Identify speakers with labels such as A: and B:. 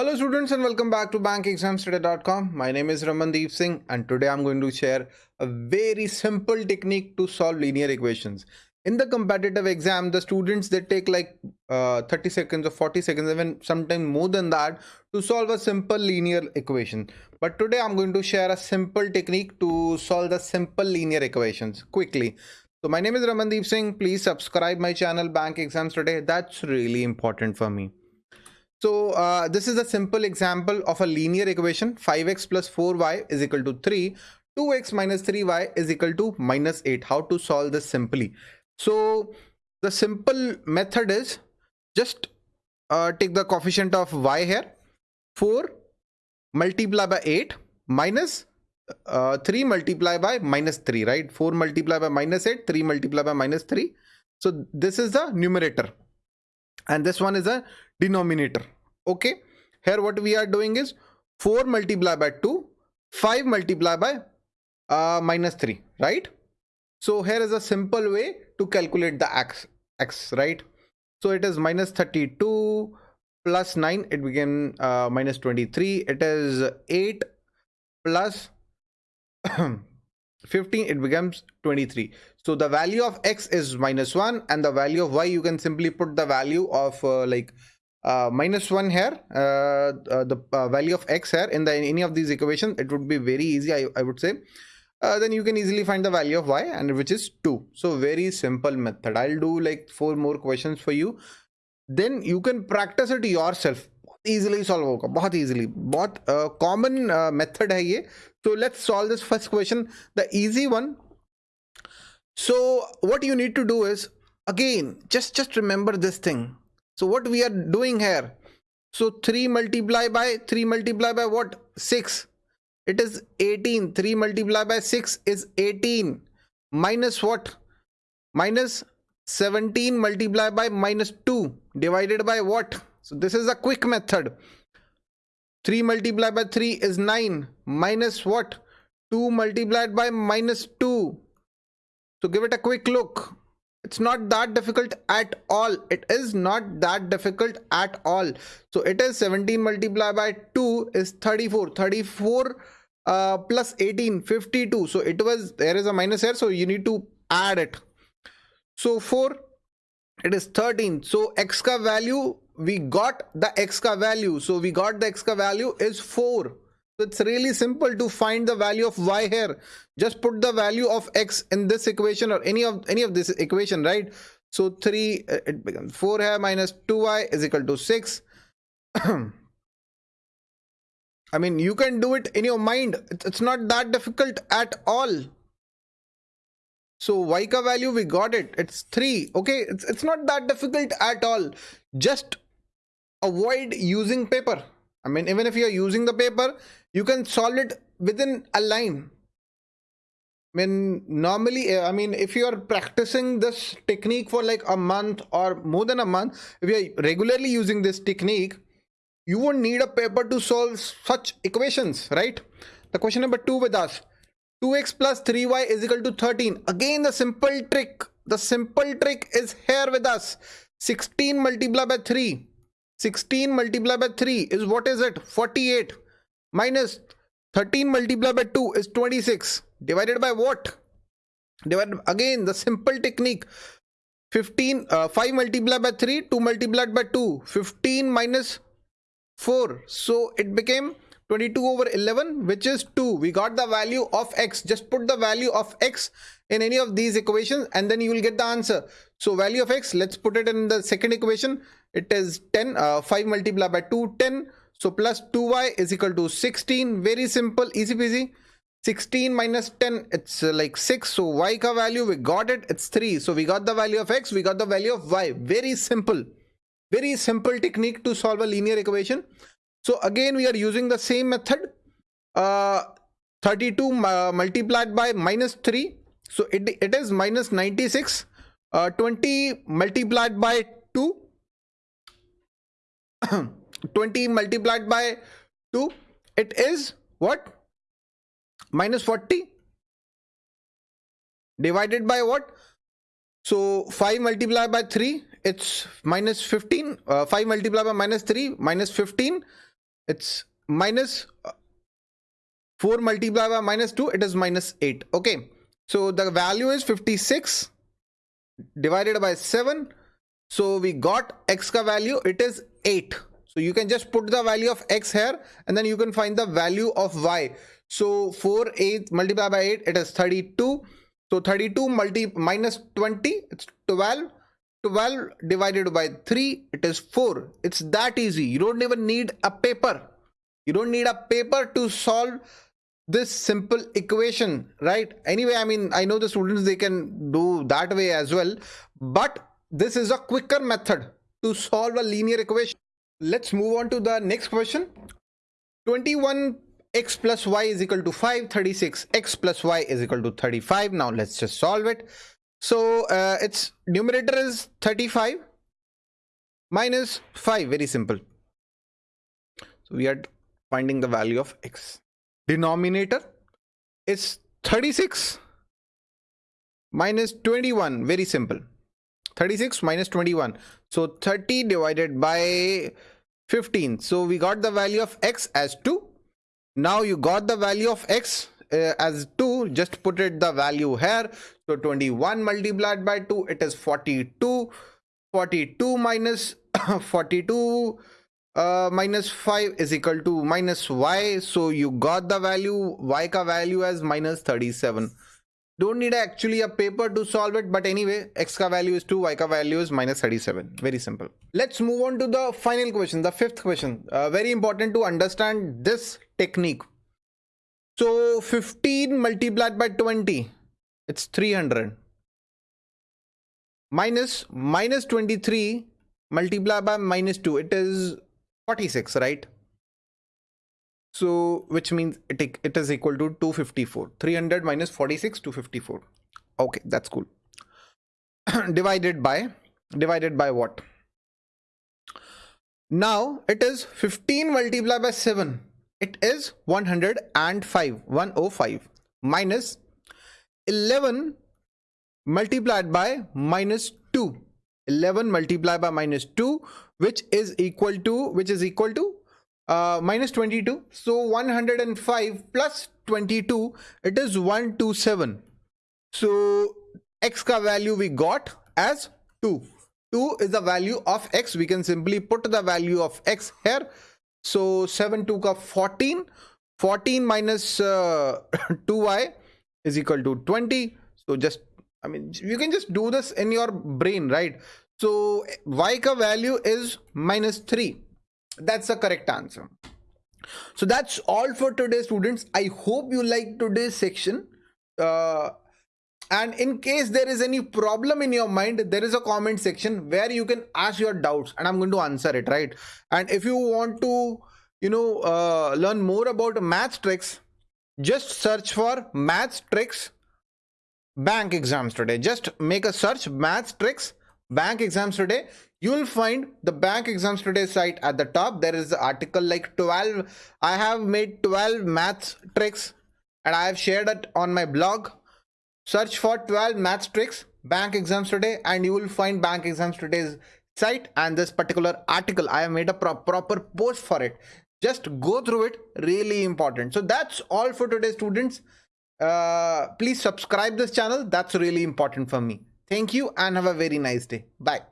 A: Hello students and welcome back to bankexamstoday.com. My name is Ramandeep Singh and today I'm going to share a very simple technique to solve linear equations. In the competitive exam, the students they take like uh, 30 seconds or 40 seconds, even sometimes more than that to solve a simple linear equation. But today I'm going to share a simple technique to solve the simple linear equations quickly. So my name is Ramandeep Singh. Please subscribe my channel Bank Exams Today. That's really important for me. So uh, this is a simple example of a linear equation. 5x plus 4y is equal to 3 2x minus 3y is equal to minus 8 how to solve this simply? So the simple method is just uh, take the coefficient of y here. 4 multiply by 8 minus, uh, 3 multiply by minus 3 right? 4 multiply by minus 8 3 multiply by minus 3 so this is the numerator and this one is a denominator. Okay. Here what we are doing is 4 multiply by 2 5 multiply by uh, minus 3 right? So here is a simple way to calculate the x x right? So it is minus 32 plus 9 it became uh, minus 23 it is 8 plus 15 it becomes 23 so the value of x is minus 1 and the value of y you can simply put the value of uh, like uh, minus 1 here uh, uh the uh, value of x here. In the in any of these equations it would be very easy i, I would say. Uh, then you can easily find the value of y and which is 2 so very simple method. I'll do like four more questions for you. Then you can practice it yourself बहुत easily solve होगा, बहुत easily बहुत common method है ये। So let's solve this first question the easy one so what you need to do is again just just remember this thing so what we are doing here so three multiply by three multiply by what six it is eighteen three multiply by six is eighteen minus what minus seventeen multiply by minus two divided by what so this is a quick method. 3 multiplied by 3 is 9 minus what? 2 multiplied by minus 2 so give it a quick look. It's not that difficult at all. It is not that difficult at all. So it is 17 multiplied by 2 is 34 34 uh, plus 18 52 so it was there is a minus here so you need to add it. So 4 it is 13 so x ka value we got the x ka value. So we got the x ka value is 4 so it's really simple to find the value of y here. Just put the value of x in this equation or any of any of this equation right? So 3 uh, it becomes 4 here minus 2y is equal to 6 I mean, you can do it in your mind. It's not that difficult at all. So y ka value, we got it. It's 3. Okay, it's, it's not that difficult at all. Just avoid using paper. I mean, even if you're using the paper, you can solve it within a line. I mean, normally, eh, I mean, if you are practicing this technique for like a month or more than a month, if you're regularly using this technique, you won't need a paper to solve such equations, right? The question number two with us. 2x plus 3y is equal to 13. Again, the simple trick. The simple trick is here with us. 16 multiplied by 3 16 multiplied by 3 is what is it? 48 minus 13 multiplied by 2 is 26 divided by what? Divided again the simple technique 15 uh, 5 multiplied by 3 2 multiplied by 2 15 minus 4 so it became 22 over 11 which is 2 we got the value of x. Just put the value of x in any of these equations and then you will get the answer. So value of x let's put it in the second equation. It is 10 uh, 5 multiplied by 2 10 so plus 2y is equal to 16 very simple easy peasy. 16 minus 10 it's uh, like 6 so y ka value we got it it's 3 so we got the value of x we got the value of y. Very simple. Very simple technique to solve a linear equation so again we are using the same method. Uh, 32 uh, multiplied by minus 3 so it, it is minus 96 uh, 20 multiplied by 2 20 multiplied by 2 it is what? Minus 40 divided by what? So 5 multiplied by 3 it's minus 15 uh, 5 multiplied by minus 3 minus 15 it's uh, 4 multiplied by minus 2 it is minus 8 okay. So the value is 56 divided by 7 so we got x ka value it is 8 so you can just put the value of x here and then you can find the value of y. So 4 8 multiplied by 8 it is 32 so 32 multi minus 20 it's 12 12 divided by 3 it is 4 it's that easy. You don't even need a paper. You don't need a paper to solve this simple equation right? Anyway i mean i know the students they can do that way as well but this is a quicker method to solve a linear equation. Let's move on to the next question. 21 x plus y is equal to 5 36 x plus y is equal to 35 now let's just solve it so uh, its numerator is 35 minus 5 very simple. So we are finding the value of x. Denominator is 36 minus 21 very simple. 36 minus 21 so 30 divided by 15 so we got the value of x as 2 now you got the value of x uh, as 2 just put it the value here. So 21 multiplied by 2 it is 42 42 minus 42 uh, minus 5 is equal to minus y. So you got the value y ka value as minus 37 don't need actually a paper to solve it but anyway x ka value is 2 y ka value is minus 37 very simple. Let's move on to the final question the fifth question. Uh, very important to understand this technique so 15 multiplied by 20 it's 300 minus minus 23 multiplied by minus 2 it is 46 right? So which means it, it is equal to 254 300 minus 46 254 okay that's cool. Divided by divided by what? Now it is 15 multiplied by 7 it is 105 105 minus 11 multiplied by minus 2 11 multiplied by minus 2 which is equal to which is equal to uh, minus 22 so 105 plus 22 it is 127 so x ka value we got as 2 2 is the value of x. We can simply put the value of x here so 7 2 ka 14 14 minus uh, 2y is equal to 20 so just i mean you can just do this in your brain right so y ka value is minus 3. That's the correct answer. So that's all for today students. I hope you like today's section. Uh, and in case there is any problem in your mind, there is a comment section where you can ask your doubts and I'm going to answer it, right? And if you want to, you know, uh, learn more about math tricks, just search for math tricks bank exams today. Just make a search math tricks bank exams today you will find the bank exams today site at the top there is the article like 12 i have made 12 math tricks and i have shared it on my blog search for 12 maths tricks bank exams today and you will find bank exams today's site and this particular article. I have made a pro proper post for it. Just go through it really important. So that's all for today students. Uh, please subscribe this channel. That's really important for me. Thank you and have a very nice day. Bye.